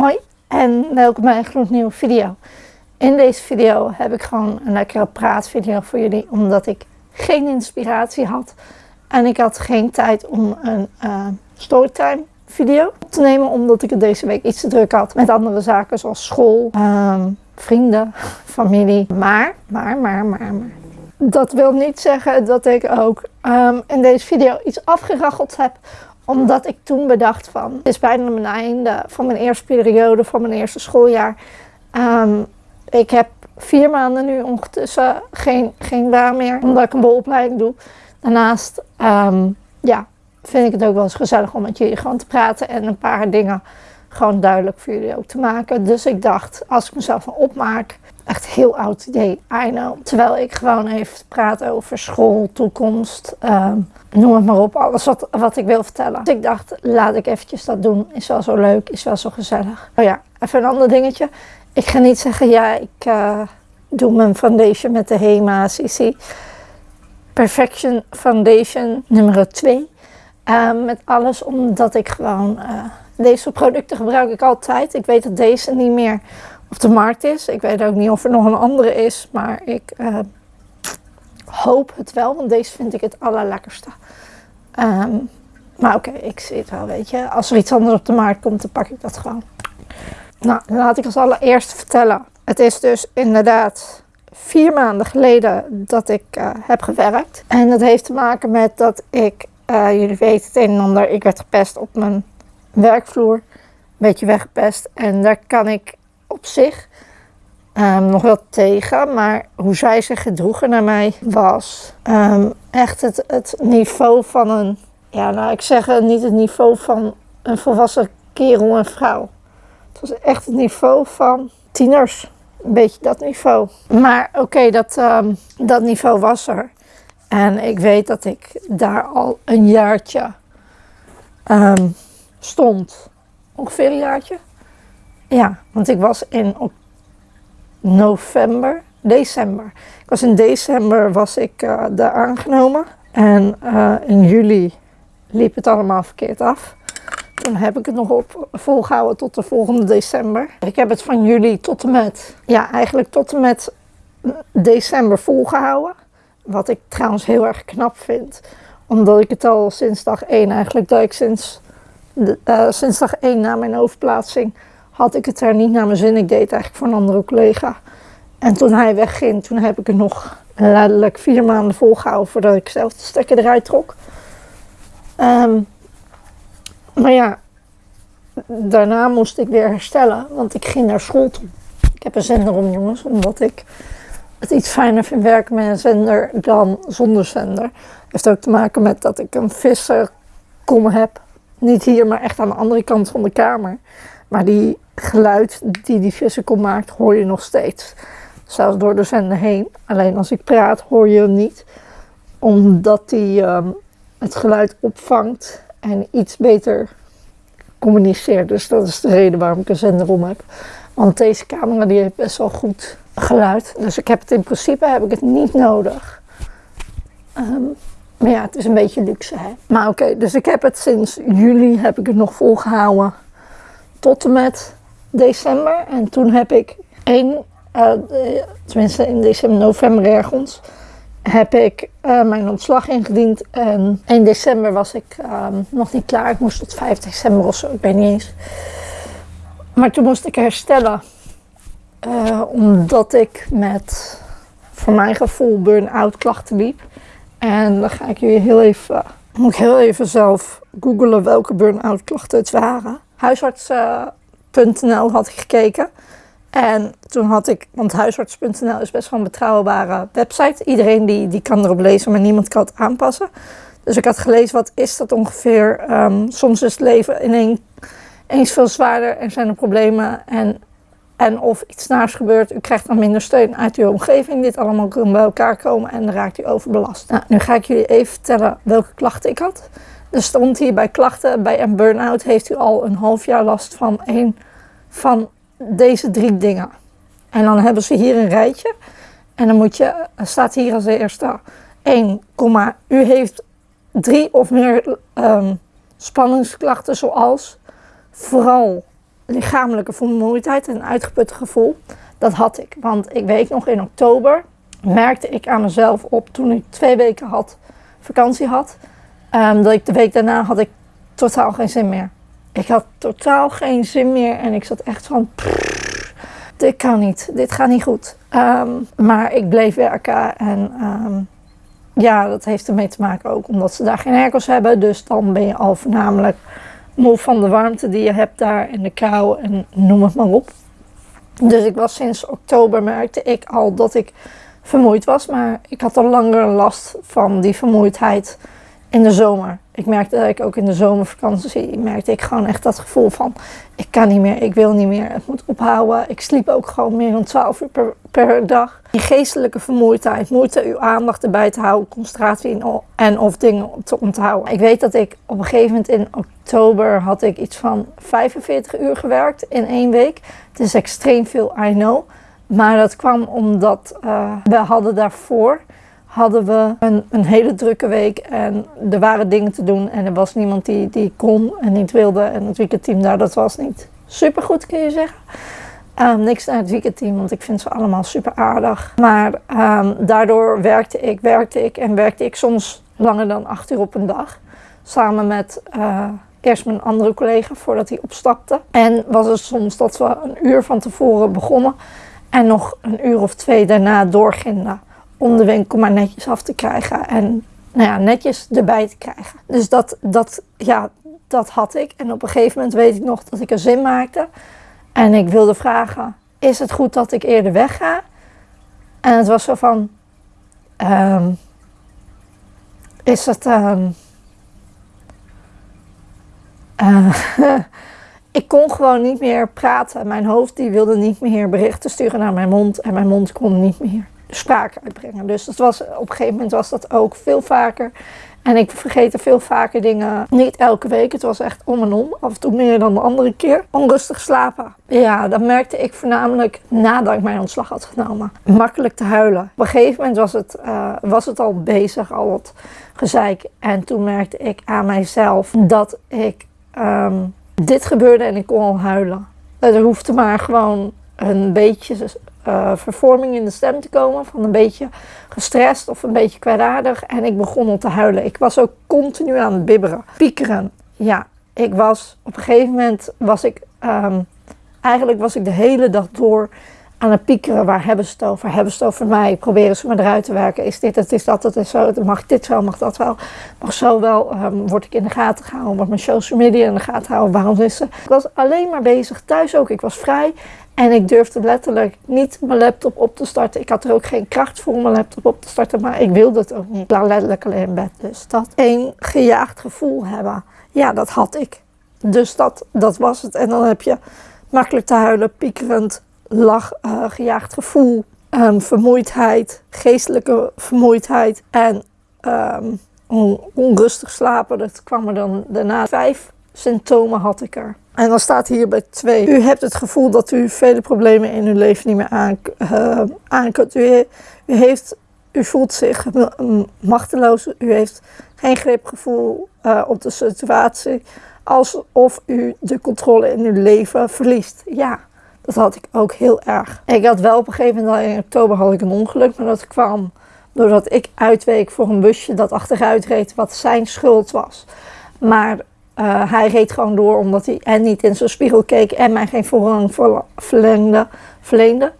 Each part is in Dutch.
Hoi en welkom bij een gloednieuwe video. In deze video heb ik gewoon een lekkere praatvideo voor jullie, omdat ik geen inspiratie had. En ik had geen tijd om een uh, storytime video op te nemen, omdat ik het deze week iets te druk had met andere zaken zoals school, um, vrienden, familie. Maar, maar, maar, maar, maar. Dat wil niet zeggen dat ik ook um, in deze video iets afgeraggeld heb omdat ik toen bedacht van, het is bijna mijn einde van mijn eerste periode, van mijn eerste schooljaar. Um, ik heb vier maanden nu ondertussen geen, geen baan meer, omdat ik een bolopleiding doe. Daarnaast um, ja, vind ik het ook wel eens gezellig om met jullie gewoon te praten en een paar dingen gewoon duidelijk voor jullie ook te maken. Dus ik dacht, als ik mezelf een opmaak, echt heel oud idee, I know. Terwijl ik gewoon even praat over school, toekomst, um, noem het maar op, alles wat, wat ik wil vertellen. Dus ik dacht, laat ik eventjes dat doen. Is wel zo leuk, is wel zo gezellig. Oh ja, even een ander dingetje. Ik ga niet zeggen, ja, ik uh, doe mijn foundation met de HEMA CC Perfection Foundation nummer 2. Uh, met alles omdat ik gewoon, uh, deze producten gebruik ik altijd. Ik weet dat deze niet meer op de markt is. Ik weet ook niet of er nog een andere is, maar ik uh, hoop het wel, want deze vind ik het allerlekkerste. Um, maar oké, ik zie het wel, weet je. Als er iets anders op de markt komt, dan pak ik dat gewoon. Nou, laat ik als allereerst vertellen. Het is dus inderdaad vier maanden geleden dat ik uh, heb gewerkt. En dat heeft te maken met dat ik, uh, jullie weten het een en ander, ik werd gepest op mijn werkvloer. Een beetje weggepest. En daar kan ik op zich um, nog wel tegen. Maar hoe zij zich gedroegen naar mij was um, echt het, het niveau van een, ja nou ik zeg niet het niveau van een volwassen kerel en vrouw. Het was echt het niveau van tieners. Een beetje dat niveau. Maar oké, dat, um, dat niveau was er. En ik weet dat ik daar al een jaartje stond. Ongeveer een jaartje. Ja, want ik was in november, december. Ik was in december was ik uh, daar aangenomen. En uh, in juli liep het allemaal verkeerd af. Toen heb ik het nog op volgehouden tot de volgende december. Ik heb het van juli tot en met, ja eigenlijk tot en met december volgehouden. Wat ik trouwens heel erg knap vind. Omdat ik het al sinds dag 1 eigenlijk, dat ik sinds, de, uh, sinds dag 1 na mijn overplaatsing had ik het er niet naar mijn zin. Ik deed het eigenlijk voor een andere collega. En toen hij wegging, toen heb ik het nog letterlijk vier maanden volgehouden voordat ik zelf de stekker eruit trok. Um, maar ja, daarna moest ik weer herstellen, want ik ging naar school toe. Ik heb een zender om jongens, omdat ik het iets fijner vind werken met een zender dan zonder zender. Heeft ook te maken met dat ik een visserkom heb. Niet hier, maar echt aan de andere kant van de kamer. Maar die geluid die die vissenkom maakt, hoor je nog steeds. Zelfs door de zender heen. Alleen als ik praat, hoor je hem niet. Omdat die um, het geluid opvangt en iets beter communiceert. Dus dat is de reden waarom ik een zender om heb. Want deze camera die heeft best wel goed geluid. Dus ik heb het in principe heb ik het niet nodig. Um, maar ja, het is een beetje luxe hè. Maar oké, dus ik heb het sinds juli heb ik het nog volgehouden tot en met december. En toen heb ik één, uh, tenminste in december, november ergens, heb ik uh, mijn ontslag ingediend. En 1 december was ik um, nog niet klaar. Ik moest tot 5 december of zo, ik weet niet eens. Maar toen moest ik herstellen. Uh, omdat ik met, voor mijn gevoel, burn-out klachten liep. En dan ga ik jullie heel even, moet ik heel even zelf googelen welke burn-out klachten het waren. Huisarts.nl had ik gekeken. En toen had ik, want huisarts.nl is best wel een betrouwbare website. Iedereen die, die kan erop lezen, maar niemand kan het aanpassen. Dus ik had gelezen, wat is dat ongeveer? Um, soms is het leven ineens veel zwaarder en zijn er problemen. En, en of iets naars gebeurt, u krijgt dan minder steun uit uw omgeving. Dit allemaal kan bij elkaar komen en dan raakt u overbelast. Nou, nu ga ik jullie even vertellen welke klachten ik had. Er stond hier bij klachten, bij een burn-out heeft u al een half jaar last van een van deze drie dingen. En dan hebben ze hier een rijtje. En dan moet je, staat hier als eerste 1, u heeft drie of meer um, spanningsklachten zoals vooral lichamelijke vermoeidheid en uitgeputte gevoel. Dat had ik. Want ik weet nog in oktober merkte ik aan mezelf op toen ik twee weken had, vakantie had. Um, dat ik de week daarna had ik totaal geen zin meer. Ik had totaal geen zin meer en ik zat echt van... dit kan niet, dit gaat niet goed. Um, maar ik bleef werken en um, ja, dat heeft ermee te maken ook omdat ze daar geen airco's hebben. Dus dan ben je al voornamelijk moe van de warmte die je hebt daar en de kou en noem het maar op. Dus ik was sinds oktober merkte ik al dat ik vermoeid was. Maar ik had al langer last van die vermoeidheid in de zomer. Ik merkte dat ik ook in de zomervakantie merkte ik gewoon echt dat gevoel van ik kan niet meer, ik wil niet meer, het moet ophouden. Ik sliep ook gewoon meer dan 12 uur per, dag. Die geestelijke vermoeidheid, moeite uw aandacht erbij te houden, concentratie en of dingen te onthouden. Ik weet dat ik op een gegeven moment in oktober had ik iets van 45 uur gewerkt in één week. Het is extreem veel, I know. Maar dat kwam omdat uh, we hadden daarvoor hadden we een, een, hele drukke week en er waren dingen te doen en er was niemand die, die kon en niet wilde. En het weekendteam daar, dat was niet super goed kun je zeggen. Um, niks naar het weekendteam, want ik vind ze allemaal super aardig. Maar um, daardoor werkte ik, werkte ik en werkte ik soms langer dan acht uur op een dag. Samen met uh, mijn andere collega voordat hij opstapte. En was het soms dat we een uur van tevoren begonnen en nog een uur of twee daarna doorgingen om de winkel maar netjes af te krijgen en nou ja, netjes erbij te krijgen. Dus dat, dat, ja, dat had ik. En op een gegeven moment weet ik nog dat ik er zin maakte. En ik wilde vragen, is het goed dat ik eerder wegga? En het was zo van, um, is het... Um, uh, ik kon gewoon niet meer praten. Mijn hoofd die wilde niet meer berichten sturen naar mijn mond. En mijn mond kon niet meer spraak uitbrengen. Dus dat was, op een gegeven moment was dat ook veel vaker. En ik vergette veel vaker dingen. Niet elke week, het was echt om en om. Af en toe meer dan de andere keer. Onrustig slapen. Ja, dat merkte ik voornamelijk nadat ik mijn ontslag had genomen. Makkelijk te huilen. Op een gegeven moment was het, uh, was het al bezig, al het gezeik. En toen merkte ik aan mijzelf dat ik um, dit gebeurde en ik kon al huilen. Er hoefde maar gewoon een beetje uh, vervorming in de stem te komen. Van een beetje gestrest of een beetje kwaadaardig. En ik begon al te huilen. Ik was ook continu aan het bibberen. Piekeren. Ja, ik was op een gegeven moment was ik... Um, eigenlijk was ik de hele dag door aan het piekeren. Waar hebben ze het over? Hebben ze het over mij? Proberen ze me eruit te werken? Is dit het? Is dat het? Is zo? Mag dit wel? Mag dat wel? Mag zo wel? Um, word ik in de gaten gehouden? Wordt mijn social media in de gaten gehouden? Waarom is ze? Ik was alleen maar bezig. Thuis ook. Ik was vrij. En ik durfde letterlijk niet mijn laptop op te starten. Ik had er ook geen kracht voor om mijn laptop op te starten, maar ik wilde het ook niet. Ik lag letterlijk alleen in bed. Dus dat één gejaagd gevoel hebben, ja, dat had ik. Dus dat, dat was het. En dan heb je makkelijk te huilen, piekerend, lach, uh, gejaagd gevoel, um, vermoeidheid, geestelijke vermoeidheid en um, onrustig slapen. Dat kwam er dan daarna. Vijf symptomen had ik er. En dan staat hier bij twee. U hebt het gevoel dat u vele problemen in uw leven niet meer aan, aan kunt. U, heeft, u voelt zich machteloos. U heeft geen gripgevoel uh, op de situatie. Alsof u de controle in uw leven verliest. Ja, dat had ik ook heel erg. Ik had wel op een gegeven moment, in oktober had ik een ongeluk. Maar dat kwam doordat ik uitweek voor een busje dat achteruit reed. Wat zijn schuld was. Maar uh, hij reed gewoon door omdat hij en niet in zijn spiegel keek en mij geen voorrang verleende.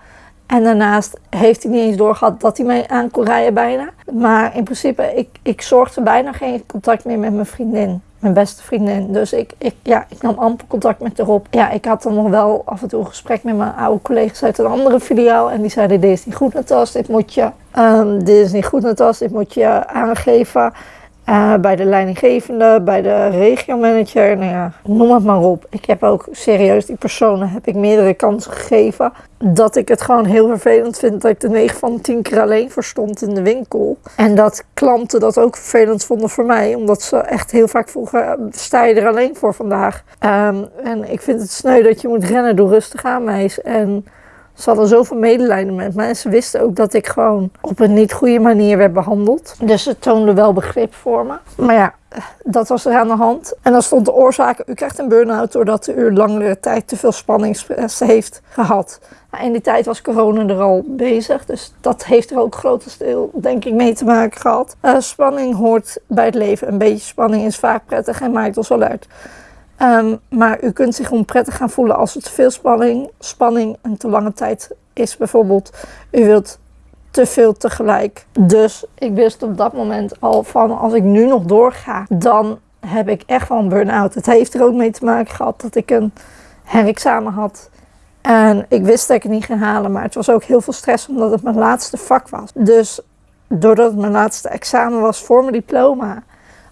En daarnaast heeft hij niet eens doorgehad dat hij mij aan kon rijden bijna. Maar in principe, ik, ik zorgde bijna geen contact meer met mijn vriendin. Mijn beste vriendin. Dus ik, ik, ja, ik nam amper contact met haar op. Ja, ik had dan nog wel af en toe een gesprek met mijn oude collega's uit een andere filiaal. En die zeiden, dit is niet goed Natas, dit moet je... Um, dit is niet goed dit moet je aangeven. Uh, bij de leidinggevende, bij de regiomanager, nou ja, noem het maar op. Ik heb ook serieus die personen heb ik meerdere kansen gegeven. Dat ik het gewoon heel vervelend vind dat ik de 9 van de 10 keer alleen verstond in de winkel. En dat klanten dat ook vervelend vonden voor mij. Omdat ze echt heel vaak vroegen, sta je er alleen voor vandaag? Um, en ik vind het sneu dat je moet rennen, door rustig aan meis. En ze hadden zoveel medelijden met me. En ze wisten ook dat ik gewoon op een niet goede manier werd behandeld. Dus ze toonden wel begrip voor me. Maar ja, dat was er aan de hand. En dan stond de oorzaak, u krijgt een burn-out doordat u langere tijd te veel spanningsstress heeft gehad. Nou, in die tijd was corona er al bezig, dus dat heeft er ook grotendeels denk ik mee te maken gehad. Uh, spanning hoort bij het leven. Een beetje spanning is vaak prettig en maakt ons wel uit. Um, maar u kunt zich onprettig gaan voelen als te veel spanning, spanning een te lange tijd is bijvoorbeeld. U wilt te veel tegelijk. Dus ik wist op dat moment al van als ik nu nog doorga, dan heb ik echt wel een burn-out. Het heeft er ook mee te maken gehad dat ik een herexamen had. En ik wist dat ik het niet ging halen, maar het was ook heel veel stress omdat het mijn laatste vak was. Dus doordat het mijn laatste examen was voor mijn diploma,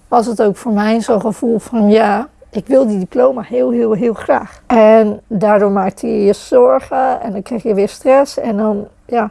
was het ook voor mij zo'n gevoel van ja, ik wil die diploma heel, heel, heel graag. En daardoor maakte je je zorgen en dan kreeg je weer stress en dan ja,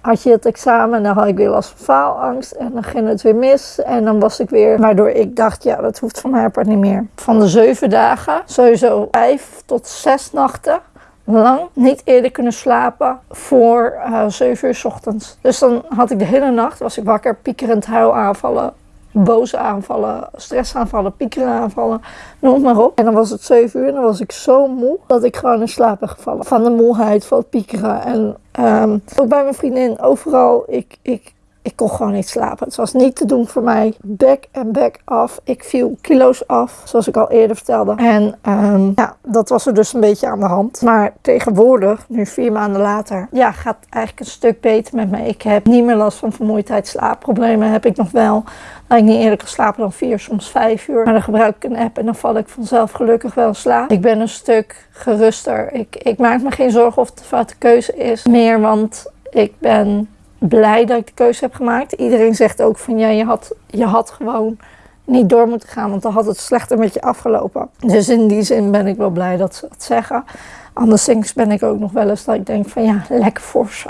had je het examen en dan had ik weer last van faalangst en dan ging het weer mis en dan was ik weer, waardoor ik dacht ja dat hoeft van mijn part niet meer. Van de zeven dagen, sowieso vijf tot zes nachten lang niet eerder kunnen slapen voor uh, 7 uur s ochtends. Dus dan had ik de hele nacht, was ik wakker, piekerend huilaanvallen, boze aanvallen, stressaanvallen, piekeraanvallen, noem maar op. En dan was het 7 uur en dan was ik zo moe dat ik gewoon in slaap ben gevallen. Van de moeheid, van het piekeren. En um, ook bij mijn vriendin, overal, ik, ik, ik kon gewoon niet slapen. Het was niet te doen voor mij. Back en back af. Ik viel kilo's af, zoals ik al eerder vertelde. En um, ja, dat was er dus een beetje aan de hand. Maar tegenwoordig, nu vier maanden later, ja, gaat het eigenlijk een stuk beter met me. Ik heb niet meer last van vermoeidheid. Slaapproblemen heb ik nog wel. Dat ik niet eerder kan slapen dan vier, soms vijf uur. Maar dan gebruik ik een app en dan val ik vanzelf gelukkig wel slaap. Ik ben een stuk geruster. Ik, ik maak me geen zorgen of het de foute keuze is. Meer, want ik ben blij dat ik de keuze heb gemaakt. Iedereen zegt ook van ja, je had, je had gewoon niet door moeten gaan, want dan had het slechter met je afgelopen. Dus in die zin ben ik wel blij dat ze dat zeggen. Anderszins ben ik ook nog wel eens dat ik denk van ja, lekker voor ze.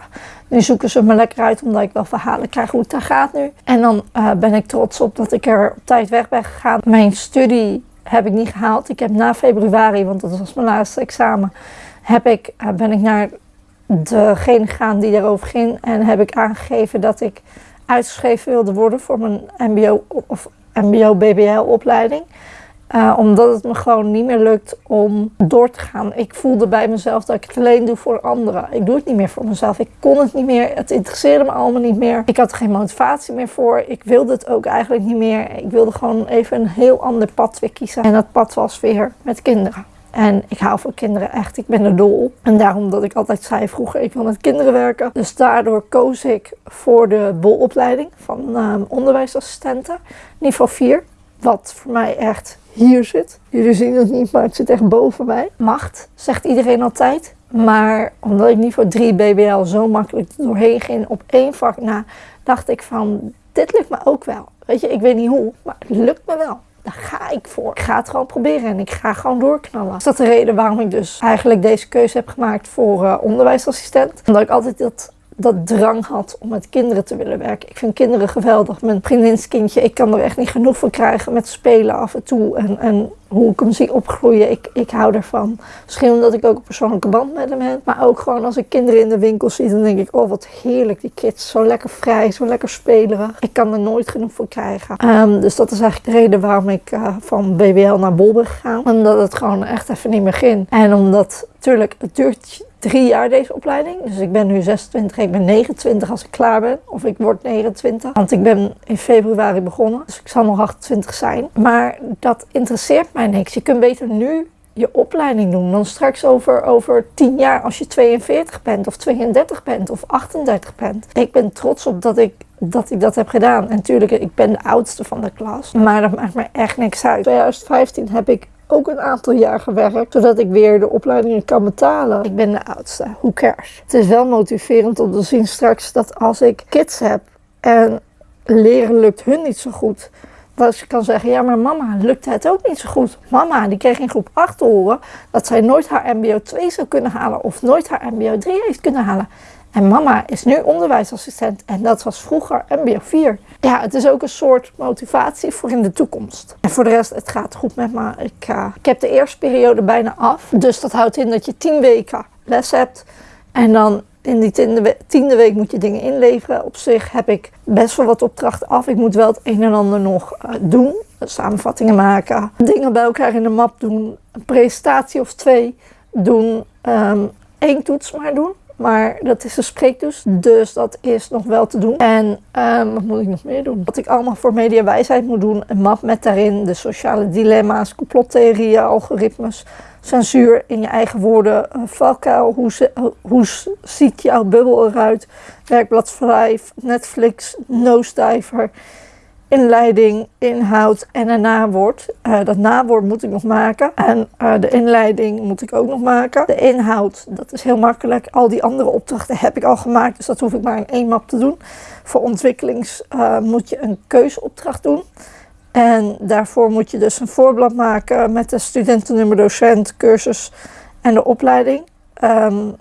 Nu zoeken ze me lekker uit omdat ik wel verhalen krijg hoe het daar gaat nu. En dan uh, ben ik trots op dat ik er op tijd weg ben gegaan. Mijn studie heb ik niet gehaald. Ik heb na februari, want dat was mijn laatste examen, heb ik, uh, ben ik naar degene gegaan die daarover ging. En heb ik aangegeven dat ik uitgeschreven wilde worden voor mijn MBO of MBO-BBL opleiding. Uh, omdat het me gewoon niet meer lukt om door te gaan. Ik voelde bij mezelf dat ik het alleen doe voor anderen. Ik doe het niet meer voor mezelf. Ik kon het niet meer. Het interesseerde me allemaal niet meer. Ik had er geen motivatie meer voor. Ik wilde het ook eigenlijk niet meer. Ik wilde gewoon even een heel ander pad weer kiezen. En dat pad was weer met kinderen. En ik hou van kinderen echt. Ik ben er dol op. En daarom dat ik altijd zei vroeger, ik wil met kinderen werken. Dus daardoor koos ik voor de bolopleiding van uh, onderwijsassistenten. Niveau 4. Wat voor mij echt hier zit. Jullie zien het niet, maar het zit echt boven mij. Macht, zegt iedereen altijd. Maar omdat ik niveau 3 BBL zo makkelijk doorheen ging op één vak na, dacht ik van, dit lukt me ook wel. Weet je, ik weet niet hoe, maar het lukt me wel. Daar ga ik voor. Ik ga het gewoon proberen en ik ga gewoon doorknallen. Is dat de reden waarom ik dus eigenlijk deze keuze heb gemaakt voor uh, onderwijsassistent? Omdat ik altijd dat dat drang had om met kinderen te willen werken. Ik vind kinderen geweldig. Mijn vriendinskindje, ik kan er echt niet genoeg van krijgen met spelen af en toe. En, hoe ik hem zie opgroeien, ik, ik hou ervan. Misschien omdat ik ook een persoonlijke band met hem heb. Maar ook gewoon als ik kinderen in de winkel zie, dan denk ik, oh wat heerlijk die kids. Zo lekker vrij, zo lekker spelerig. Ik kan er nooit genoeg van krijgen. Um, dus dat is eigenlijk de reden waarom ik uh, van BBL naar Bol ben gegaan. Omdat het gewoon echt even niet meer ging. En omdat, natuurlijk, het duurt drie jaar deze opleiding. Dus ik ben nu 26, ik ben 29 als ik klaar ben. Of ik word 29. Want ik ben in februari begonnen. Dus ik zal nog 28 zijn. Maar dat interesseert mij niks. Je kunt beter nu je opleiding doen dan straks over, over 10 jaar als je 42 bent of 32 bent of 38 bent. Ik ben trots op dat ik dat ik dat heb gedaan. En natuurlijk, ik ben de oudste van de klas. Maar dat maakt me echt niks uit. In 2015 heb ik ook een aantal jaar gewerkt, zodat ik weer de opleidingen kan betalen. Ik ben de oudste, who cares? Het is wel motiverend om te zien straks dat als ik kids heb en leren lukt hun niet zo goed, dat je kan zeggen, ja maar mama, lukt het ook niet zo goed. Mama, die kreeg in groep 8 te horen dat zij nooit haar mbo 2 zou kunnen halen of nooit haar mbo 3 heeft kunnen halen. En mama is nu onderwijsassistent en dat was vroeger MBO 4. Ja, het is ook een soort motivatie voor in de toekomst. En voor de rest, het gaat goed met me. Ik, uh, ik heb de eerste periode bijna af. Dus dat houdt in dat je 10 weken les hebt. En dan in die tiende, week moet je dingen inleveren. Op zich heb ik best wel wat opdrachten af. Ik moet wel het een en ander nog uh, doen. Samenvattingen maken, dingen bij elkaar in de map doen, een presentatie of twee doen, um, één toets maar doen. Maar dat is een spreektoets, dus dat is nog wel te doen. En um, wat moet ik nog meer doen? Wat ik allemaal voor mediawijsheid moet doen. Een map met daarin de sociale dilemma's, complottheorieën, algoritmes, censuur in je eigen woorden, valkuil, hoe, hoe ziet jouw bubbel eruit, werkblad 5, Netflix, Nosediver, inleiding, inhoud en een nawoord. Uh, dat nawoord moet ik nog maken en uh, de inleiding moet ik ook nog maken. De inhoud, dat is heel makkelijk. Al die andere opdrachten heb ik al gemaakt, dus dat hoef ik maar in één map te doen. Voor ontwikkelings uh, moet je een keuzeopdracht doen. En daarvoor moet je dus een voorblad maken met de studentennummer, docent, cursus en de opleiding. Um,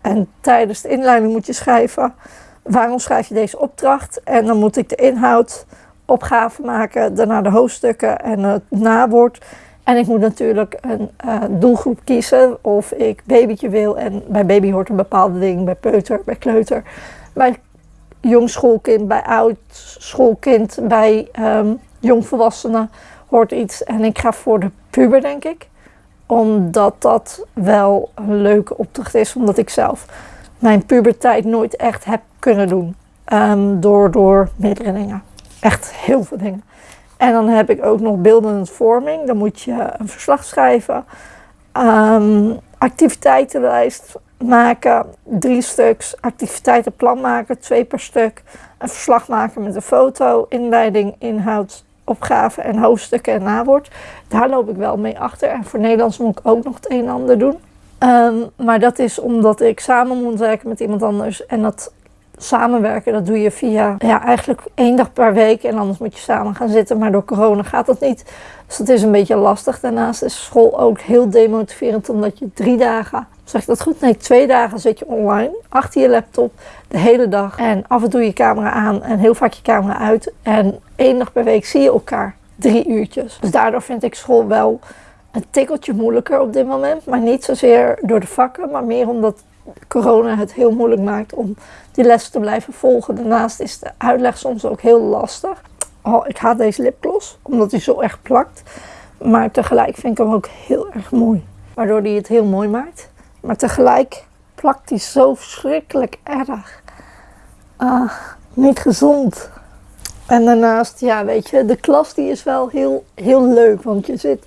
en tijdens de inleiding moet je schrijven waarom schrijf je deze opdracht. En dan moet ik de inhoud, opgave maken, daarna de hoofdstukken en het nawoord. En ik moet natuurlijk een uh, doelgroep kiezen of ik babytje wil. En bij baby hoort een bepaalde ding, bij peuter, bij kleuter, bij jong schoolkind, bij oud schoolkind, bij um, jongvolwassenen hoort iets. En ik ga voor de puber, denk ik. Omdat dat wel een leuke opdracht is. Omdat ik zelf mijn puberteit nooit echt heb kunnen doen. Um, door, door. Echt heel veel dingen. En dan heb ik ook nog beeldende vorming. Dan moet je een verslag schrijven. Um, activiteitenlijst maken, drie stuks, activiteitenplan maken, twee per stuk. Een verslag maken met een foto, inleiding, inhoud, opgave en hoofdstukken en nawoord. Daar loop ik wel mee achter. En voor Nederlands moet ik ook nog het een en ander doen. Um, maar dat is omdat ik samen moet werken met iemand anders. En dat samenwerken, dat doe je via ja, eigenlijk één dag per week. En anders moet je samen gaan zitten. Maar door corona gaat dat niet. Dus dat is een beetje lastig. Daarnaast is school ook heel demotiverend. Omdat je drie dagen, zeg ik dat goed? Nee, twee dagen zit je online. Achter je laptop de hele dag. En af en toe je camera aan en heel vaak je camera uit. En één dag per week zie je elkaar. Drie uurtjes. Dus daardoor vind ik school wel een tikkeltje moeilijker op dit moment. Maar niet zozeer door de vakken, maar meer omdat corona het heel moeilijk maakt om die lessen te blijven volgen. Daarnaast is de uitleg soms ook heel lastig. Oh, ik haat deze lipgloss, omdat hij zo erg plakt. Maar tegelijk vind ik hem ook heel erg mooi. Waardoor hij het heel mooi maakt. Maar tegelijk plakt hij zo verschrikkelijk erg. Ah, niet gezond. En daarnaast, ja weet je, de klas die is wel heel, heel leuk. Want je zit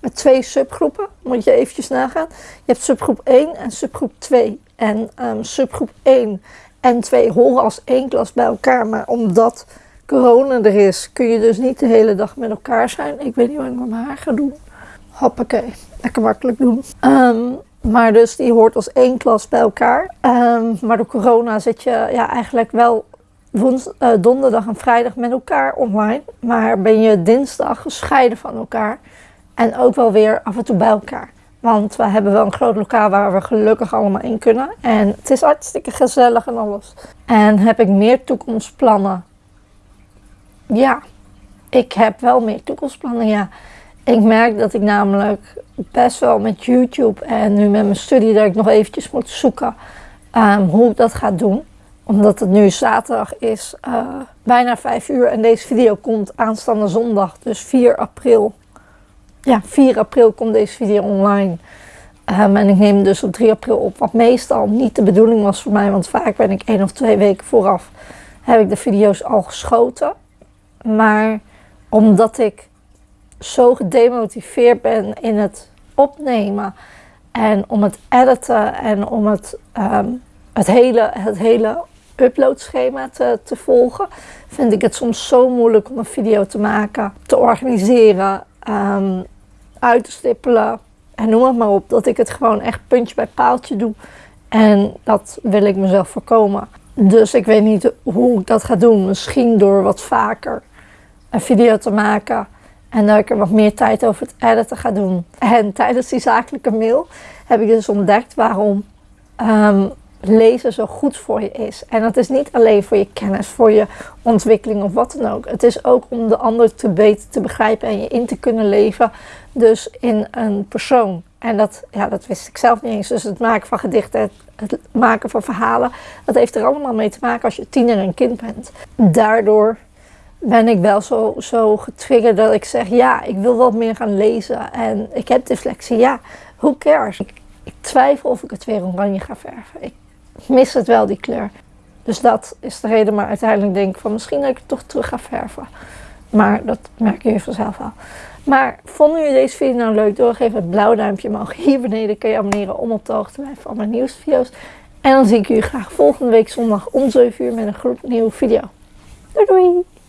met twee subgroepen. Moet je eventjes nagaan. Je hebt subgroep 1 en subgroep 2. En um, subgroep 1 en 2 horen als één klas bij elkaar. Maar omdat corona er is, kun je dus niet de hele dag met elkaar zijn. Ik weet niet wat ik met mijn haar ga doen. Hoppakee, lekker makkelijk doen. Um, maar dus die hoort als één klas bij elkaar. Um, maar door corona zit je ja, eigenlijk wel uh, donderdag en vrijdag met elkaar online. Maar ben je dinsdag gescheiden van elkaar. En ook wel weer af en toe bij elkaar. Want we hebben wel een groot lokaal waar we gelukkig allemaal in kunnen. En het is hartstikke gezellig en alles. En heb ik meer toekomstplannen? Ja, ik heb wel meer toekomstplannen, ja. Ik merk dat ik namelijk best wel met YouTube en nu met mijn studie dat ik nog eventjes moet zoeken um, hoe ik dat ga doen. Omdat het nu zaterdag is, uh, bijna 5 uur en deze video komt aanstaande zondag, dus 4 april ja, 4 april komt deze video online. Um, en ik neem dus op 3 april op, wat meestal niet de bedoeling was voor mij, want vaak ben ik één of twee weken vooraf, heb ik de video's al geschoten. Maar omdat ik zo gedemotiveerd ben in het opnemen en om het editen en om het, um, het hele, het hele uploadschema te, te volgen, vind ik het soms zo moeilijk om een video te maken, te organiseren um, uit te stippelen. En noem het maar op, dat ik het gewoon echt puntje bij paaltje doe. En dat wil ik mezelf voorkomen. Dus ik weet niet hoe ik dat ga doen. Misschien door wat vaker een video te maken. En dat ik er wat meer tijd over het editen ga doen. En tijdens die zakelijke mail heb ik dus ontdekt waarom um, lezen zo goed voor je is. En dat is niet alleen voor je kennis, voor je ontwikkeling of wat dan ook. Het is ook om de ander te beter te begrijpen en je in te kunnen leven. Dus in een persoon. En dat, ja, dat wist ik zelf niet eens. Dus het maken van gedichten, het, maken van verhalen, dat heeft er allemaal mee te maken als je tiener en kind bent. Daardoor ben ik wel zo, zo getriggerd dat ik zeg, ja, ik wil wat meer gaan lezen. En ik heb dyslexie, ja, who cares? Ik, ik twijfel of ik het weer oranje ga verven. Ik mis het wel, die kleur. Dus dat is de reden, maar uiteindelijk denk ik van misschien dat ik het toch terug ga verven. Maar dat merken jullie vanzelf wel. Maar vonden jullie deze video nou leuk? Doorgeef het blauw duimpje omhoog. Hier beneden kun je abonneren om op de hoogte te blijven van mijn nieuwste video's. En dan zie ik jullie graag volgende week zondag om 7 uur met een gloednieuwe video. Doei doei!